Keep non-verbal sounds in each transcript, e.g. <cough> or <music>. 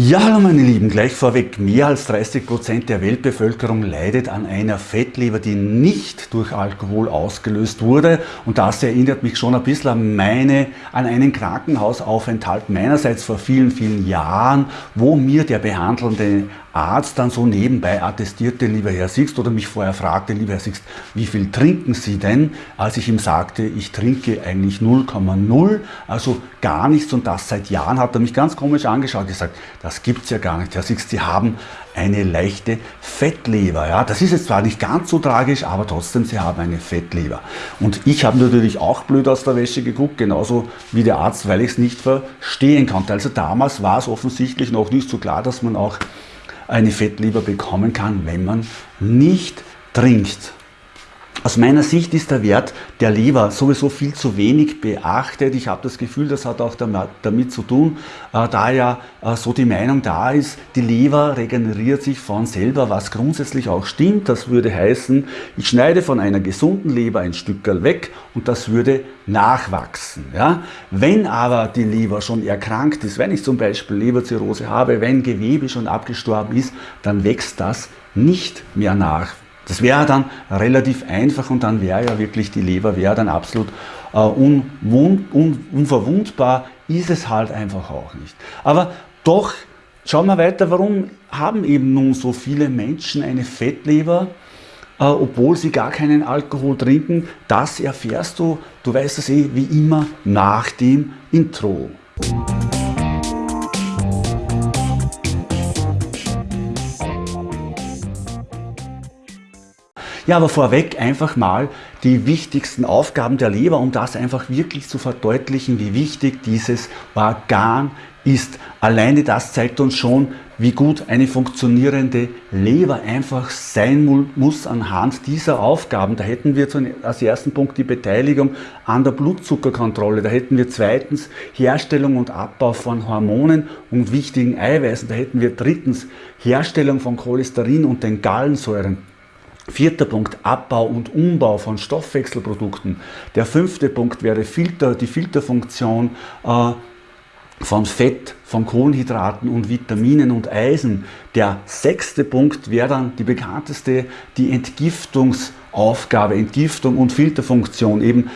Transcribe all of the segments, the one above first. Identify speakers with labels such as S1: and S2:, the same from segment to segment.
S1: Ja, hallo meine Lieben, gleich vorweg, mehr als 30 Prozent der Weltbevölkerung leidet an einer Fettleber, die nicht durch Alkohol ausgelöst wurde. Und das erinnert mich schon ein bisschen an, meine, an einen Krankenhausaufenthalt meinerseits vor vielen, vielen Jahren, wo mir der behandelnde Arzt dann so nebenbei attestierte, lieber Herr Sixt, oder mich vorher fragte, lieber Herr Sixt, wie viel trinken Sie denn? Als ich ihm sagte, ich trinke eigentlich 0,0, also gar nichts und das seit Jahren, hat er mich ganz komisch angeschaut und gesagt, das gibt's ja gar nicht, Herr Sixt, Sie haben eine leichte Fettleber. Ja, das ist jetzt zwar nicht ganz so tragisch, aber trotzdem, Sie haben eine Fettleber. Und ich habe natürlich auch blöd aus der Wäsche geguckt, genauso wie der Arzt, weil ich es nicht verstehen konnte. Also damals war es offensichtlich noch nicht so klar, dass man auch eine Fettleber bekommen kann, wenn man nicht trinkt. Aus meiner Sicht ist der Wert der Leber sowieso viel zu wenig beachtet. Ich habe das Gefühl, das hat auch damit zu tun, äh, da ja äh, so die Meinung da ist, die Leber regeneriert sich von selber, was grundsätzlich auch stimmt. Das würde heißen, ich schneide von einer gesunden Leber ein Stückel weg und das würde nachwachsen. Ja? Wenn aber die Leber schon erkrankt ist, wenn ich zum Beispiel Leberzirrhose habe, wenn Gewebe schon abgestorben ist, dann wächst das nicht mehr nach. Das wäre dann relativ einfach und dann wäre ja wirklich die Leber wäre dann absolut äh, unwund, un, unverwundbar, ist es halt einfach auch nicht. Aber doch, schauen wir weiter, warum haben eben nun so viele Menschen eine Fettleber, äh, obwohl sie gar keinen Alkohol trinken? Das erfährst du, du weißt es eh, wie immer, nach dem Intro. Ja, aber vorweg einfach mal die wichtigsten Aufgaben der Leber, um das einfach wirklich zu verdeutlichen, wie wichtig dieses Organ ist. Alleine das zeigt uns schon, wie gut eine funktionierende Leber einfach sein muss anhand dieser Aufgaben. Da hätten wir als ersten Punkt die Beteiligung an der Blutzuckerkontrolle. Da hätten wir zweitens Herstellung und Abbau von Hormonen und wichtigen Eiweißen. Da hätten wir drittens Herstellung von Cholesterin und den Gallensäuren. Vierter Punkt, Abbau und Umbau von Stoffwechselprodukten. Der fünfte Punkt wäre Filter, die Filterfunktion äh, von Fett, von Kohlenhydraten und Vitaminen und Eisen. Der sechste Punkt wäre dann die bekannteste, die Entgiftungsaufgabe, Entgiftung und Filterfunktion, eben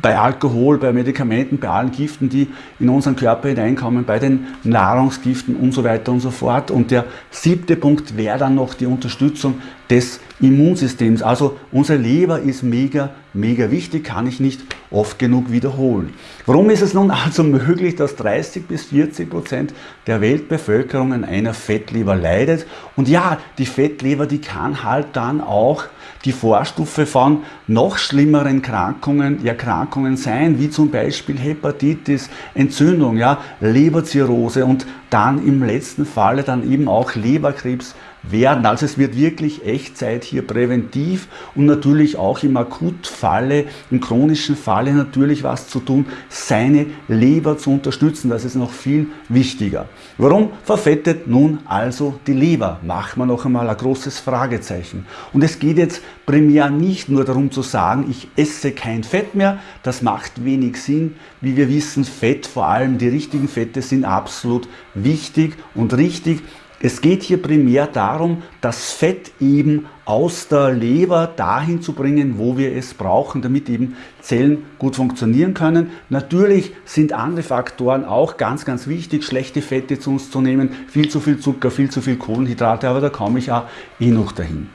S1: bei Alkohol, bei Medikamenten, bei allen Giften, die in unseren Körper hineinkommen, bei den Nahrungsgiften und so weiter und so fort. Und der siebte Punkt wäre dann noch die Unterstützung des Immunsystems. Also unsere Leber ist mega, mega wichtig, kann ich nicht oft genug wiederholen. Warum ist es nun also <laughs> möglich, dass 30 bis 40 Prozent der Weltbevölkerung an einer Fettleber leidet? Und ja, die Fettleber, die kann halt dann auch die Vorstufe von noch schlimmeren Krankungen, Erkrankungen sein, wie zum Beispiel Hepatitis, Entzündung, ja, Leberzirrhose und dann im letzten Falle dann eben auch Leberkrebs werden. Also es wird wirklich Echtzeit hier präventiv und natürlich auch im Akutfalle, im chronischen Falle natürlich was zu tun, seine Leber zu unterstützen. Das ist noch viel wichtiger. Warum verfettet nun also die Leber? Machen wir noch einmal ein großes Fragezeichen. Und es geht jetzt primär nicht nur darum zu sagen, ich esse kein Fett mehr. Das macht wenig Sinn. Wie wir wissen, Fett, vor allem die richtigen Fette, sind absolut wichtig und richtig. Es geht hier primär darum, das Fett eben aus der Leber dahin zu bringen, wo wir es brauchen, damit eben Zellen gut funktionieren können. Natürlich sind andere Faktoren auch ganz, ganz wichtig, schlechte Fette zu uns zu nehmen, viel zu viel Zucker, viel zu viel Kohlenhydrate, aber da komme ich ja eh noch dahin.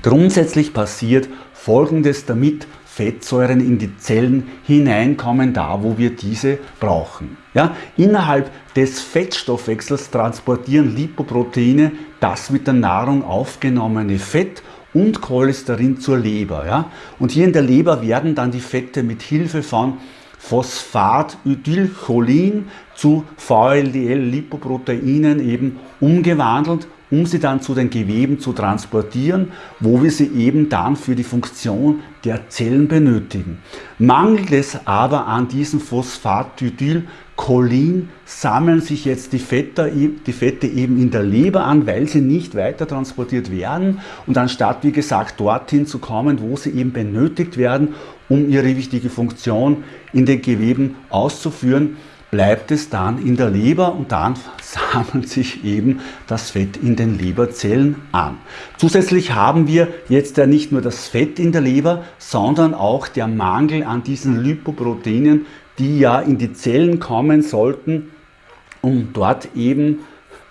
S1: Grundsätzlich passiert Folgendes, damit Fettsäuren in die Zellen hineinkommen, da wo wir diese brauchen. Ja, innerhalb des Fettstoffwechsels transportieren Lipoproteine das mit der Nahrung aufgenommene Fett und Cholesterin zur Leber. Ja? Und hier in der Leber werden dann die Fette mit Hilfe von Phosphatidylcholin zu VLDL-Lipoproteinen eben umgewandelt um sie dann zu den Geweben zu transportieren, wo wir sie eben dann für die Funktion der Zellen benötigen. Mangelt es aber an diesem Phosphatidylcholin, sammeln sich jetzt die Fette, die Fette eben in der Leber an, weil sie nicht weiter transportiert werden und anstatt, wie gesagt, dorthin zu kommen, wo sie eben benötigt werden, um ihre wichtige Funktion in den Geweben auszuführen, bleibt es dann in der Leber und dann sammelt sich eben das Fett in den Leberzellen an. Zusätzlich haben wir jetzt ja nicht nur das Fett in der Leber, sondern auch der Mangel an diesen Lipoproteinen, die ja in die Zellen kommen sollten, um dort eben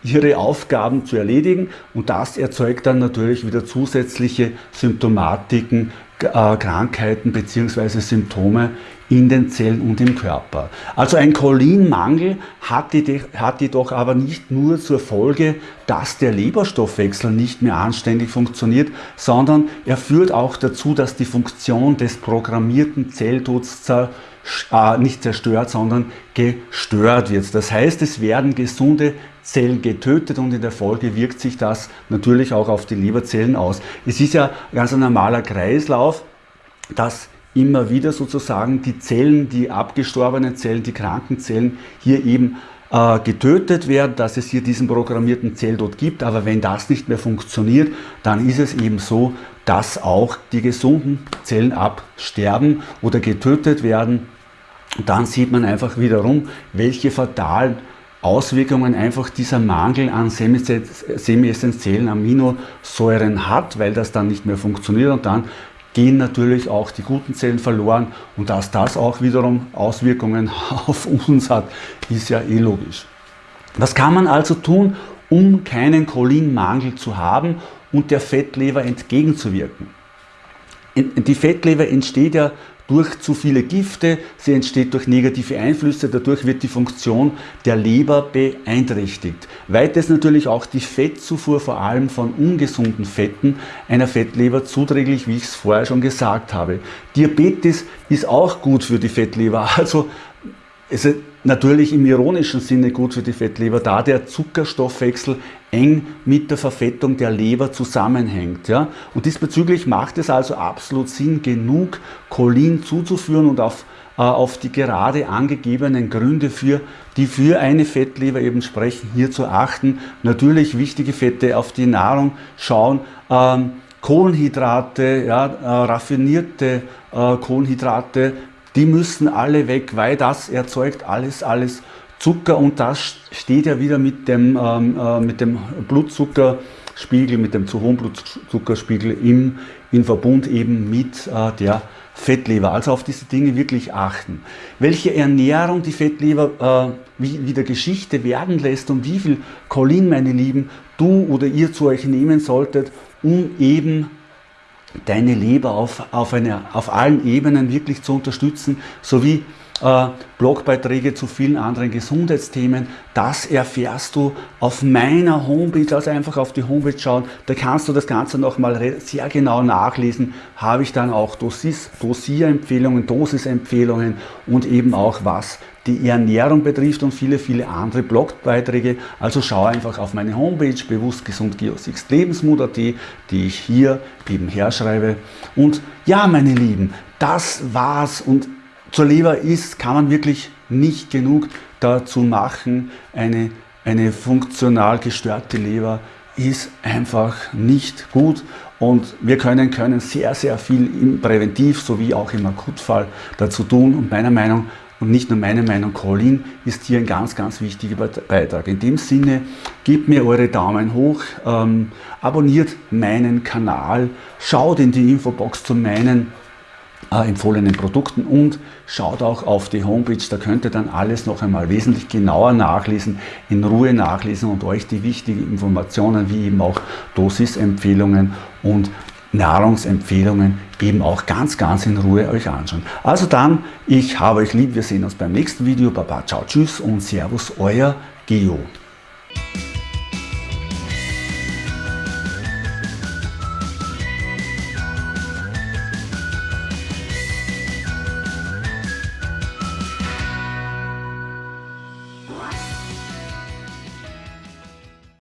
S1: ihre Aufgaben zu erledigen und das erzeugt dann natürlich wieder zusätzliche Symptomatiken, äh, Krankheiten bzw. Symptome in den Zellen und im Körper. Also ein Cholinmangel hat, jedoch aber nicht nur zur Folge, dass der Leberstoffwechsel nicht mehr anständig funktioniert, sondern er führt auch dazu, dass die Funktion des programmierten Zelltods äh, nicht zerstört, sondern gestört wird. Das heißt, es werden gesunde Zellen getötet und in der Folge wirkt sich das natürlich auch auf die Leberzellen aus. Es ist ja ganz ein normaler Kreislauf, dass immer wieder sozusagen die Zellen, die abgestorbenen Zellen, die kranken Zellen hier eben äh, getötet werden, dass es hier diesen programmierten Zelltod gibt. Aber wenn das nicht mehr funktioniert, dann ist es eben so, dass auch die gesunden Zellen absterben oder getötet werden. Und dann sieht man einfach wiederum, welche fatalen Auswirkungen einfach dieser Mangel an semi-essentiellen Aminosäuren hat, weil das dann nicht mehr funktioniert und dann gehen natürlich auch die guten Zellen verloren und dass das auch wiederum Auswirkungen <laughs> auf uns hat, ist ja eh logisch. Was kann man also tun, um keinen Cholinmangel zu haben und der Fettleber entgegenzuwirken? Die Fettleber entsteht ja durch zu viele Gifte, sie entsteht durch negative Einflüsse, dadurch wird die Funktion der Leber beeinträchtigt. Weiters natürlich auch die Fettzufuhr, vor allem von ungesunden Fetten, einer Fettleber zuträglich, wie ich es vorher schon gesagt habe. Diabetes ist auch gut für die Fettleber, <laughs> also es ist natürlich im ironischen Sinne gut für die Fettleber, da der Zuckerstoffwechsel eng mit der Verfettung der Leber zusammenhängt. Ja? Und diesbezüglich macht es also absolut Sinn, genug Cholin zuzuführen und auf, äh, auf die gerade angegebenen Gründe, für, die für eine Fettleber eben sprechen, hier zu achten. Natürlich wichtige Fette auf die Nahrung schauen, ähm, Kohlenhydrate, ja, äh, raffinierte äh, Kohlenhydrate, die müssen alle weg, weil das erzeugt alles, alles Zucker und das steht ja wieder mit dem, ähm, äh, mit dem Blutzuckerspiegel, mit dem zu hohen Blutzuckerspiegel im, in Verbund eben mit äh, der Fettleber. Also auf diese Dinge wirklich achten. Welche Ernährung die Fettleber äh, wie, wie der Geschichte werden lässt und wie viel Cholin, meine Lieben, du oder ihr zu euch nehmen solltet, um eben deine Leber auf, auf, eine, auf allen Ebenen wirklich zu unterstützen, sowie äh, Blogbeiträge zu vielen anderen Gesundheitsthemen. Das erfährst du auf meiner Homepage, also einfach auf die Homepage schauen. Da kannst du das Ganze nochmal sehr genau nachlesen. Habe ich dann auch Dosis, Dosierempfehlungen, Dosisempfehlungen und eben auch was die Ernährung betrifft und viele, viele andere Blogbeiträge. Also schau einfach auf meine Homepage bewusst gesund Lebensmut.at, die ich hier eben herschreibe. Und ja, meine Lieben, das war's und zur Leber ist, kann man wirklich nicht genug dazu machen. Eine, eine funktional gestörte Leber ist einfach nicht gut und wir können, können sehr, sehr viel im Präventiv sowie auch im Akutfall dazu tun und meiner Meinung und nicht nur meine Meinung, Colin ist hier ein ganz, ganz wichtiger Beitrag. In dem Sinne, gebt mir eure Daumen hoch, ähm, abonniert meinen Kanal, schaut in die Infobox zu meinen empfohlenen Produkten und schaut auch auf die Homepage, da könnt ihr dann alles noch einmal wesentlich genauer nachlesen, in Ruhe nachlesen und euch die wichtigen Informationen wie eben auch Dosisempfehlungen und Nahrungsempfehlungen eben auch ganz, ganz in Ruhe euch anschauen. Also dann, ich habe euch lieb, wir sehen uns beim nächsten Video. Baba, ciao, tschüss und servus, euer Geo.